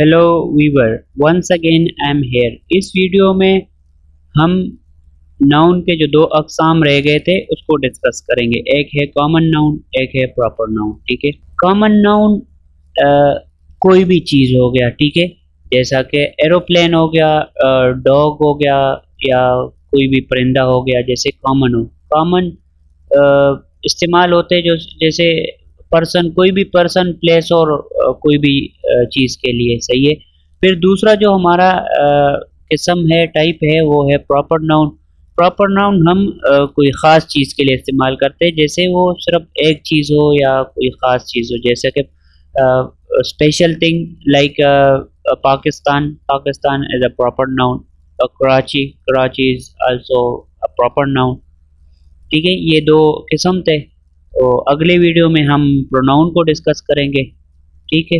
Hello viewer once again I am here इस video में हम नाउन के जो दो अकसाम रह गए थे, उसको डिस्कस करेंगे। एक है कॉमन नाउन एक है प्रॉपर नाउन ठीक है? कॉमन नाउन कोई भी चीज़ हो गया, ठीक है? जैसा कि एरोप्लेन हो गया डॉग हो गया, या कोई भी परिंदा हो गया, जैसे कॉमन हो। कॉमन इस्तेमाल होते जो, जैसे पर्सन कोई भी पर्सन प्लेस और कोई भी चीज़ के लिए सही है। फिर दूसरा जो हमारा किस्म है टाइप है, वो है प्रॉपर नाउन प्रॉपर नाउन हम कोई ख़ास चीज़ के लिए इस्तेमाल करते हैं, जैसे वो सिर्फ़ एक चीज़ हो या कोई ख़ास चीज़ हो, जैसे कि special thing like Pakistan. Pakistan is a proper noun Karachi. Karachi is also a proper noun ठीक है, ये दो किस्म थे। तो अगले वीडियो में हम प्रोनाउन को डिस्कस करेंगे। ठीक है?